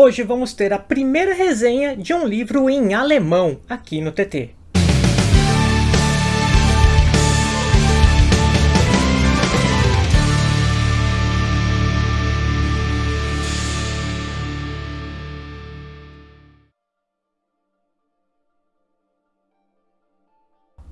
Hoje vamos ter a primeira resenha de um livro em alemão aqui no TT.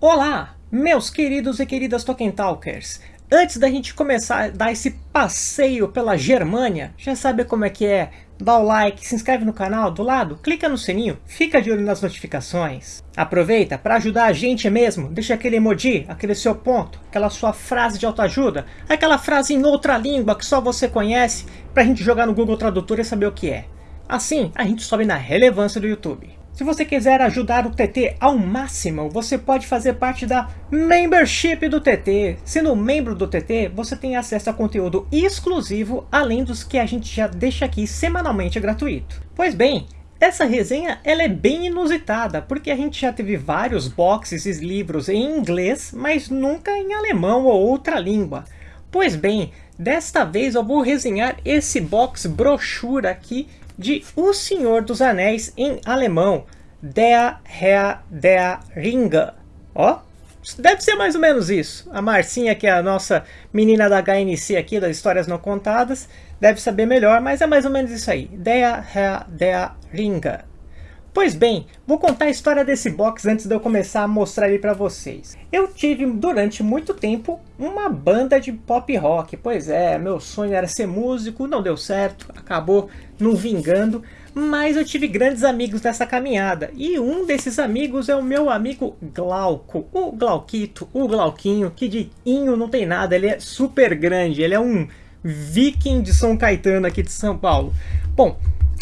Olá, meus queridos e queridas Tolkien Talkers! Antes da gente começar a dar esse passeio pela Germânia, já sabe como é que é? Dá o like, se inscreve no canal, do lado, clica no sininho, fica de olho nas notificações. Aproveita para ajudar a gente mesmo, deixa aquele emoji, aquele seu ponto, aquela sua frase de autoajuda, aquela frase em outra língua que só você conhece, para a gente jogar no Google Tradutor e saber o que é. Assim, a gente sobe na relevância do YouTube. Se você quiser ajudar o TT ao máximo, você pode fazer parte da Membership do TT. Sendo membro do TT, você tem acesso a conteúdo exclusivo, além dos que a gente já deixa aqui semanalmente gratuito. Pois bem, essa resenha ela é bem inusitada, porque a gente já teve vários boxes e livros em inglês, mas nunca em alemão ou outra língua. Pois bem, desta vez eu vou resenhar esse box brochura aqui de O Senhor dos Anéis em alemão, Der Herr der Ringe. Ó, deve ser mais ou menos isso. A Marcinha, que é a nossa menina da HNC aqui, das histórias não contadas, deve saber melhor, mas é mais ou menos isso aí. Der Herr der Ringe. Pois bem, vou contar a história desse box antes de eu começar a mostrar ele para vocês. Eu tive durante muito tempo uma banda de pop rock, pois é, meu sonho era ser músico, não deu certo, acabou não vingando, mas eu tive grandes amigos nessa caminhada, e um desses amigos é o meu amigo Glauco, o Glauquito, o Glauquinho, que de inho não tem nada, ele é super grande, ele é um viking de São Caetano aqui de São Paulo. Bom,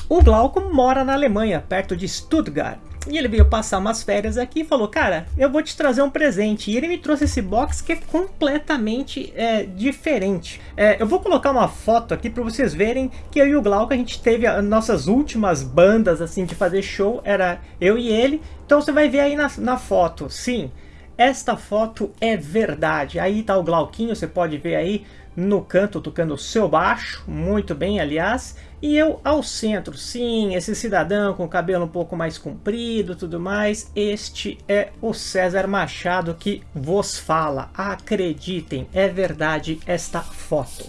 o Glauco mora na Alemanha, perto de Stuttgart. E ele veio passar umas férias aqui e falou, cara, eu vou te trazer um presente. E ele me trouxe esse box que é completamente é, diferente. É, eu vou colocar uma foto aqui para vocês verem que eu e o Glauco, a gente teve as nossas últimas bandas assim de fazer show, era eu e ele. Então você vai ver aí na, na foto, sim, esta foto é verdade. Aí tá o Glauquinho, você pode ver aí no canto tocando seu baixo, muito bem aliás. E eu ao centro, sim, esse cidadão com o cabelo um pouco mais comprido tudo mais, este é o César Machado que vos fala. Acreditem, é verdade esta foto.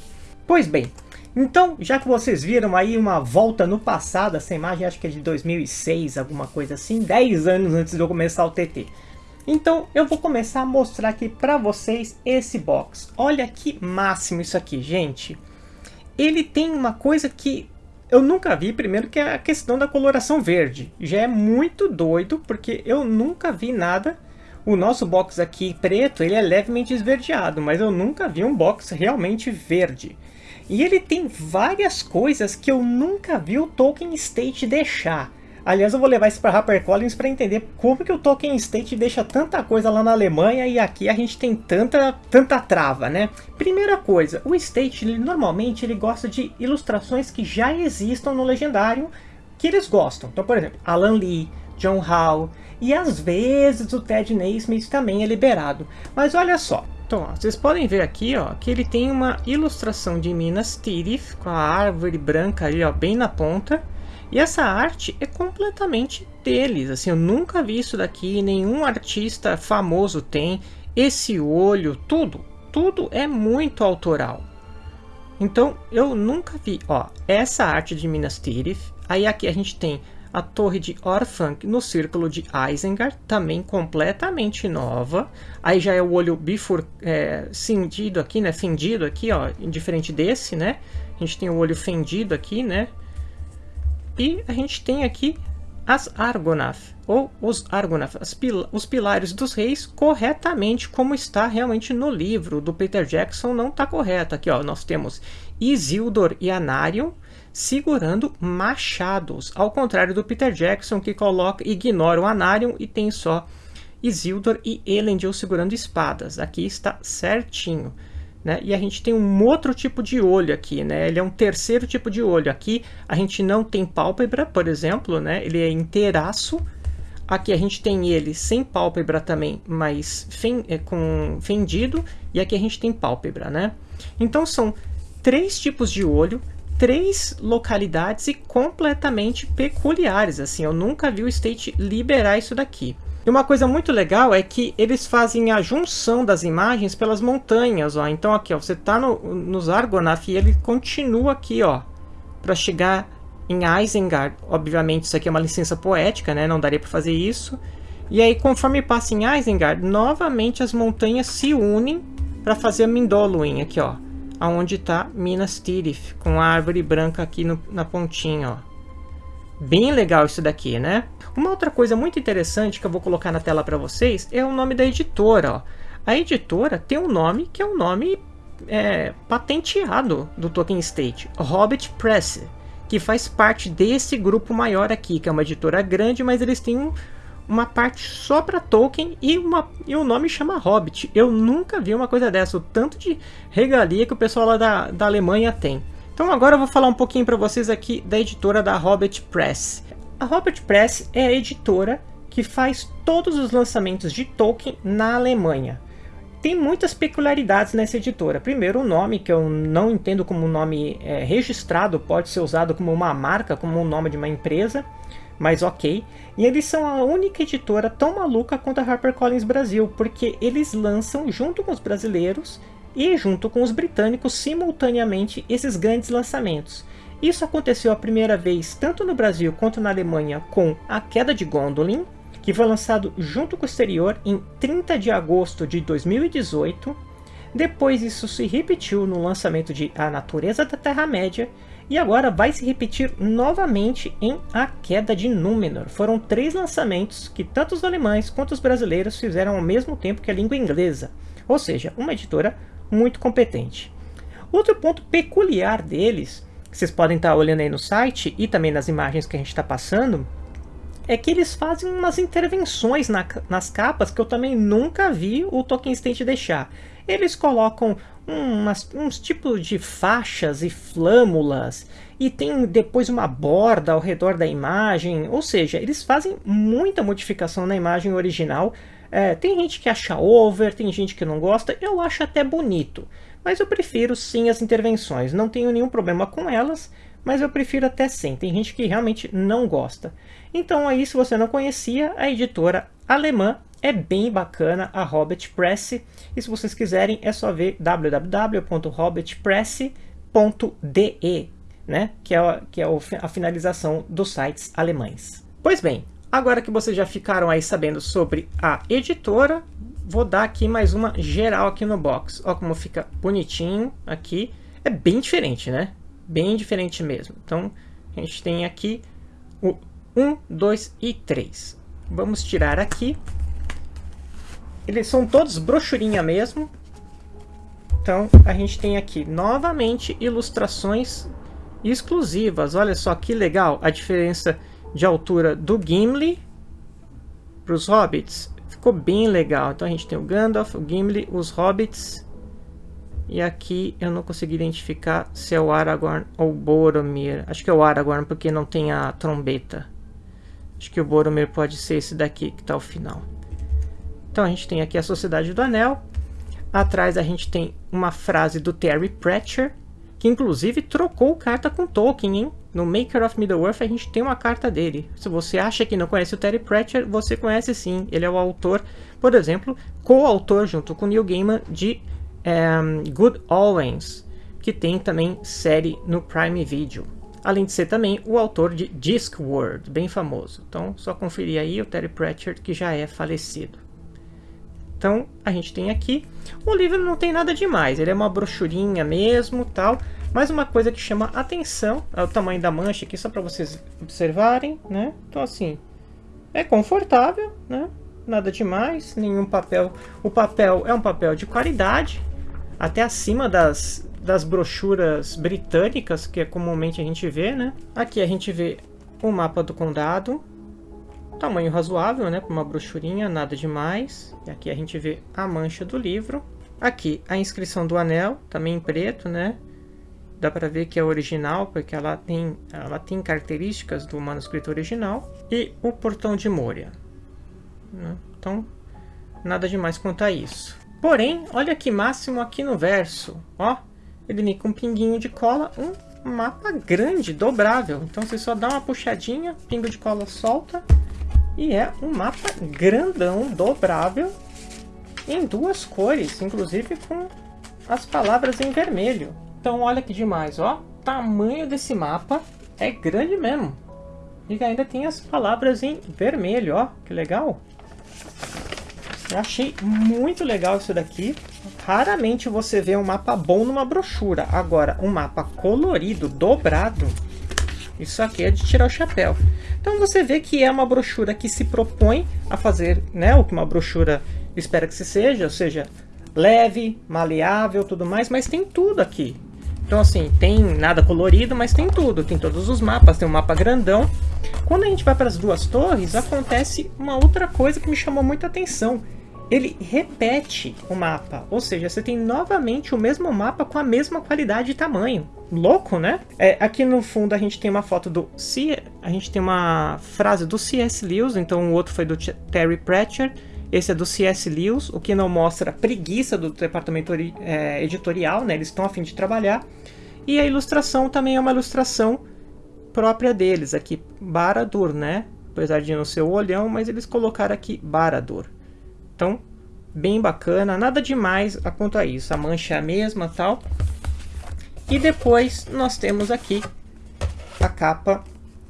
Pois bem, então, já que vocês viram aí uma volta no passado, essa imagem acho que é de 2006, alguma coisa assim, 10 anos antes de eu começar o TT. Então, eu vou começar a mostrar aqui para vocês esse box. Olha que máximo isso aqui, gente. Ele tem uma coisa que eu nunca vi, primeiro, que é a questão da coloração verde. Já é muito doido, porque eu nunca vi nada. O nosso box aqui preto, ele é levemente esverdeado, mas eu nunca vi um box realmente verde. E ele tem várias coisas que eu nunca vi o Tolkien State deixar. Aliás, eu vou levar isso para HarperCollins para entender como que o Tolkien State deixa tanta coisa lá na Alemanha e aqui a gente tem tanta, tanta trava, né? Primeira coisa, o State ele, normalmente ele gosta de ilustrações que já existam no Legendário que eles gostam. Então, por exemplo, Alan Lee, John Howe e às vezes o Ted Naismith também é liberado. Mas olha só, então, ó, vocês podem ver aqui ó, que ele tem uma ilustração de Minas Tirith com a árvore branca ali ó, bem na ponta. E essa arte é completamente deles, assim, eu nunca vi isso daqui, nenhum artista famoso tem. Esse olho, tudo, tudo é muito autoral. Então, eu nunca vi, ó, essa arte de Minas Tirith. Aí aqui a gente tem a torre de Orphanc no círculo de Isengard, também completamente nova. Aí já é o olho bifur, é, cindido aqui, né, fendido aqui, ó, diferente desse, né. A gente tem o olho fendido aqui, né, e a gente tem aqui as Argonath, ou os Argonath, pil os pilares dos reis, corretamente como está realmente no livro do Peter Jackson, não está correto. Aqui ó, nós temos Isildur e Anarion segurando machados, ao contrário do Peter Jackson que coloca, ignora o Anarion e tem só Isildur e Elendil segurando espadas. Aqui está certinho. Né? E a gente tem um outro tipo de olho aqui, né? Ele é um terceiro tipo de olho. Aqui a gente não tem pálpebra, por exemplo, né? Ele é inteiraço. Aqui a gente tem ele sem pálpebra também, mas fen é, com fendido. E aqui a gente tem pálpebra, né? Então são três tipos de olho três localidades e completamente peculiares. Assim, eu nunca vi o State liberar isso daqui. E uma coisa muito legal é que eles fazem a junção das imagens pelas montanhas, ó. Então aqui, ó, você está no, nos Argonaf e ele continua aqui, ó, para chegar em Isengard. Obviamente isso aqui é uma licença poética, né? Não daria para fazer isso. E aí, conforme passa em Isengard, novamente as montanhas se unem para fazer a Mindoluin aqui, ó aonde está Minas Tirith, com a árvore branca aqui no, na pontinha, ó. Bem legal isso daqui, né? Uma outra coisa muito interessante que eu vou colocar na tela para vocês é o nome da editora, ó. A editora tem um nome que é um nome é, patenteado do Tolkien State, Hobbit Press, que faz parte desse grupo maior aqui, que é uma editora grande, mas eles têm um, uma parte só para Tolkien e, uma, e o nome chama Hobbit. Eu nunca vi uma coisa dessa, o tanto de regalia que o pessoal lá da, da Alemanha tem. Então agora eu vou falar um pouquinho para vocês aqui da editora da Hobbit Press. A Hobbit Press é a editora que faz todos os lançamentos de Tolkien na Alemanha. Tem muitas peculiaridades nessa editora. Primeiro, o nome, que eu não entendo como um nome é, registrado, pode ser usado como uma marca, como o um nome de uma empresa mas ok. E eles são a única editora tão maluca quanto a HarperCollins Brasil, porque eles lançam junto com os brasileiros e junto com os britânicos simultaneamente esses grandes lançamentos. Isso aconteceu a primeira vez tanto no Brasil quanto na Alemanha com A Queda de Gondolin, que foi lançado junto com o exterior em 30 de agosto de 2018. Depois isso se repetiu no lançamento de A Natureza da Terra-média, e agora vai se repetir novamente em A Queda de Númenor. Foram três lançamentos que tanto os alemães quanto os brasileiros fizeram ao mesmo tempo que a língua inglesa. Ou seja, uma editora muito competente. Outro ponto peculiar deles, que vocês podem estar olhando aí no site e também nas imagens que a gente está passando, é que eles fazem umas intervenções na, nas capas que eu também nunca vi o Tolkien State deixar. Eles colocam umas, uns tipos de faixas e flâmulas e tem depois uma borda ao redor da imagem, ou seja, eles fazem muita modificação na imagem original. É, tem gente que acha over, tem gente que não gosta, eu acho até bonito, mas eu prefiro sim as intervenções, não tenho nenhum problema com elas, mas eu prefiro até sem, tem gente que realmente não gosta. Então aí, se você não conhecia, a editora alemã é bem bacana a Hobbit Press. E se vocês quiserem, é só ver www.hobbitpress.de, né? que é, que é a finalização dos sites alemães. Pois bem, agora que vocês já ficaram aí sabendo sobre a editora, vou dar aqui mais uma geral aqui no box. Olha como fica bonitinho aqui. É bem diferente, né? Bem diferente mesmo. Então, a gente tem aqui o 1, 2 e 3. Vamos tirar aqui eles são todos brochurinha mesmo. Então, a gente tem aqui, novamente, ilustrações exclusivas. Olha só que legal a diferença de altura do Gimli para os Hobbits. Ficou bem legal. Então, a gente tem o Gandalf, o Gimli, os Hobbits. E aqui eu não consegui identificar se é o Aragorn ou o Boromir. Acho que é o Aragorn porque não tem a trombeta. Acho que o Boromir pode ser esse daqui que está ao final. Então a gente tem aqui a Sociedade do Anel. Atrás a gente tem uma frase do Terry Pratchett, que inclusive trocou carta com Tolkien, hein? No Maker of Middle-earth a gente tem uma carta dele. Se você acha que não conhece o Terry Pratchett, você conhece sim. Ele é o autor, por exemplo, co-autor junto com Neil Gaiman de um, ehm, Good Omens, que tem também série no Prime Video. Além de ser também o autor de Discworld, bem famoso. Então, só conferir aí o Terry Pratchett, que já é falecido. Então, a gente tem aqui, o livro não tem nada demais, ele é uma brochurinha mesmo, tal, mas uma coisa que chama atenção é o tamanho da mancha aqui, só para vocês observarem, né? Então, assim, é confortável, né? Nada demais, nenhum papel. O papel é um papel de qualidade, até acima das, das brochuras britânicas, que é comumente a gente vê, né? Aqui a gente vê o mapa do condado, Tamanho razoável, né? Para uma brochurinha, nada demais. E aqui a gente vê a mancha do livro. Aqui a inscrição do anel, também em preto, né? Dá para ver que é original, porque ela tem, ela tem características do manuscrito original. E o portão de Moria. Né? Então, nada demais quanto a isso. Porém, olha que máximo aqui no verso. Ó, ele com um pinguinho de cola. Um mapa grande, dobrável. Então você só dá uma puxadinha, pingo de cola solta. E é um mapa grandão, dobrável, em duas cores, inclusive com as palavras em vermelho. Então olha que demais, ó. Tamanho desse mapa é grande mesmo. E ainda tem as palavras em vermelho, ó. Que legal. Eu achei muito legal isso daqui. Raramente você vê um mapa bom numa brochura. Agora, um mapa colorido, dobrado, isso aqui é de tirar o chapéu. Então você vê que é uma brochura que se propõe a fazer né, o que uma brochura espera que se seja, ou seja, leve, maleável, tudo mais, mas tem tudo aqui. Então assim, tem nada colorido, mas tem tudo. Tem todos os mapas, tem um mapa grandão. Quando a gente vai para as duas torres, acontece uma outra coisa que me chamou muita atenção ele repete o mapa, ou seja, você tem novamente o mesmo mapa com a mesma qualidade e tamanho. Louco, né? É, aqui no fundo a gente tem uma foto do C, a gente tem uma frase do C.S. Lewis, então o outro foi do Terry Pratchett, esse é do C.S. Lewis, o que não mostra a preguiça do departamento é, editorial, né? Eles estão a fim de trabalhar. E a ilustração também é uma ilustração própria deles, aqui Baradur, né? Apesar de não ser o olhão, mas eles colocaram aqui Baradur. Então, bem bacana, nada demais a quanto a isso. A mancha é a mesma tal. E depois nós temos aqui a capa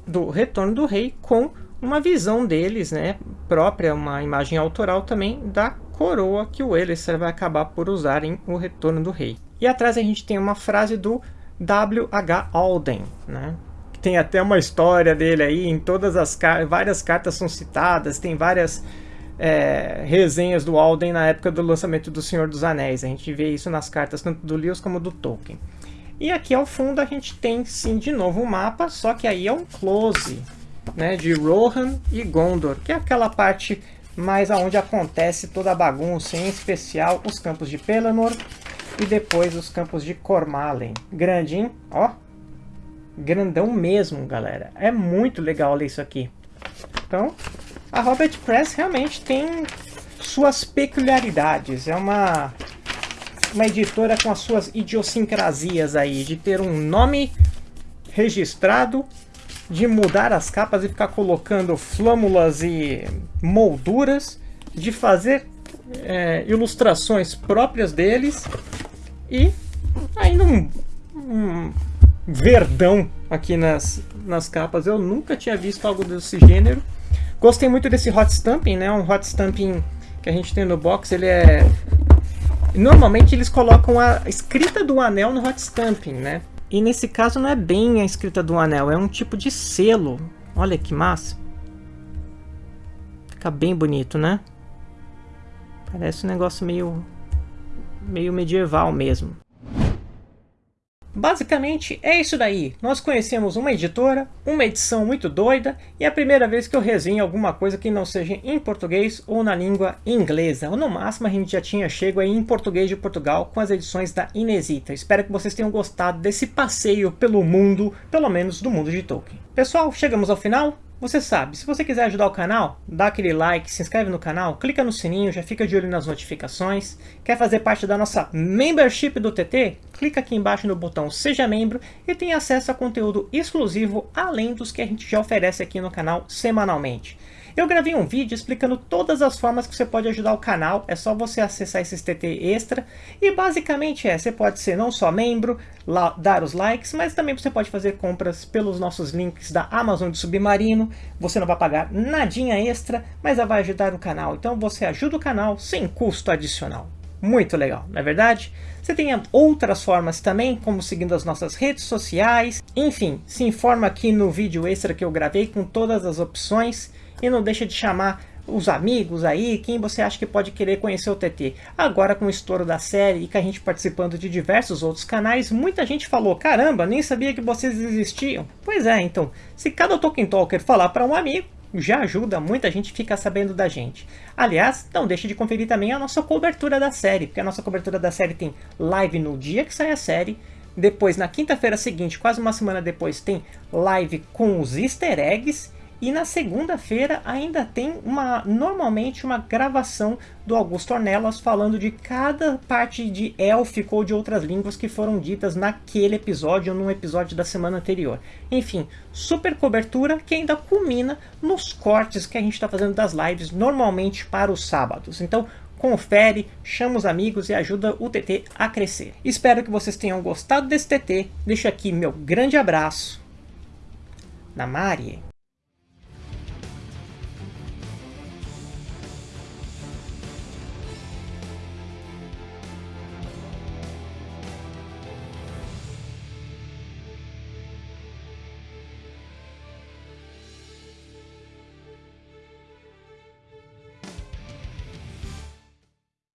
do Retorno do Rei com uma visão deles, né, própria, uma imagem autoral também da coroa que o Elicer vai acabar por usar em O Retorno do Rei. E atrás a gente tem uma frase do W.H. Alden, né? Tem até uma história dele aí, em todas as várias cartas são citadas, tem várias é, resenhas do Alden na época do lançamento do Senhor dos Anéis. A gente vê isso nas cartas tanto do Lewis como do Tolkien. E aqui ao fundo a gente tem sim de novo um mapa, só que aí é um close né, de Rohan e Gondor, que é aquela parte mais aonde acontece toda a bagunça, em especial os campos de Pelennor e depois os campos de Cormalen. Grandinho, ó, grandão mesmo, galera. É muito legal ler isso aqui. Então, a Robert Press realmente tem suas peculiaridades. É uma, uma editora com as suas idiosincrasias aí, de ter um nome registrado, de mudar as capas e ficar colocando flâmulas e molduras, de fazer é, ilustrações próprias deles e ainda um, um verdão aqui nas, nas capas. Eu nunca tinha visto algo desse gênero. Gostei muito desse hot stamping, né? Um hot stamping que a gente tem no box, ele é... Normalmente eles colocam a escrita do anel no hot stamping, né? E nesse caso não é bem a escrita do anel, é um tipo de selo. Olha que massa. Fica bem bonito, né? Parece um negócio meio, meio medieval mesmo. Basicamente é isso daí, nós conhecemos uma editora, uma edição muito doida e é a primeira vez que eu resenho alguma coisa que não seja em português ou na língua inglesa, ou no máximo a gente já tinha chego aí em português de Portugal com as edições da Inesita. Espero que vocês tenham gostado desse passeio pelo mundo, pelo menos do mundo de Tolkien. Pessoal, chegamos ao final, você sabe, se você quiser ajudar o canal, dá aquele like, se inscreve no canal, clica no sininho, já fica de olho nas notificações. Quer fazer parte da nossa membership do TT? Clica aqui embaixo no botão Seja Membro e tem acesso a conteúdo exclusivo além dos que a gente já oferece aqui no canal semanalmente. Eu gravei um vídeo explicando todas as formas que você pode ajudar o canal, é só você acessar esse TT extra, e basicamente é, você pode ser não só membro, lá, dar os likes, mas também você pode fazer compras pelos nossos links da Amazon de Submarino, você não vai pagar nadinha extra, mas vai ajudar o canal, então você ajuda o canal sem custo adicional. Muito legal, não é verdade? Você tem outras formas também, como seguindo as nossas redes sociais. Enfim, se informa aqui no vídeo extra que eu gravei com todas as opções. E não deixa de chamar os amigos aí, quem você acha que pode querer conhecer o TT. Agora com o estouro da série e com a gente participando de diversos outros canais, muita gente falou, caramba, nem sabia que vocês existiam. Pois é, então, se cada Tolkien Talker falar para um amigo, já ajuda, muita gente fica sabendo da gente. Aliás, não deixe de conferir também a nossa cobertura da série, porque a nossa cobertura da série tem live no dia que sai a série, depois na quinta-feira seguinte, quase uma semana depois, tem live com os easter eggs, E na segunda-feira ainda tem uma, normalmente uma gravação do Augusto Ornelas falando de cada parte de élfico ou de outras línguas que foram ditas naquele episódio ou num episódio da semana anterior. Enfim, super cobertura que ainda culmina nos cortes que a gente está fazendo das lives normalmente para os sábados. Então confere, chama os amigos e ajuda o TT a crescer. Espero que vocês tenham gostado desse TT. Deixo aqui meu grande abraço. Namarie.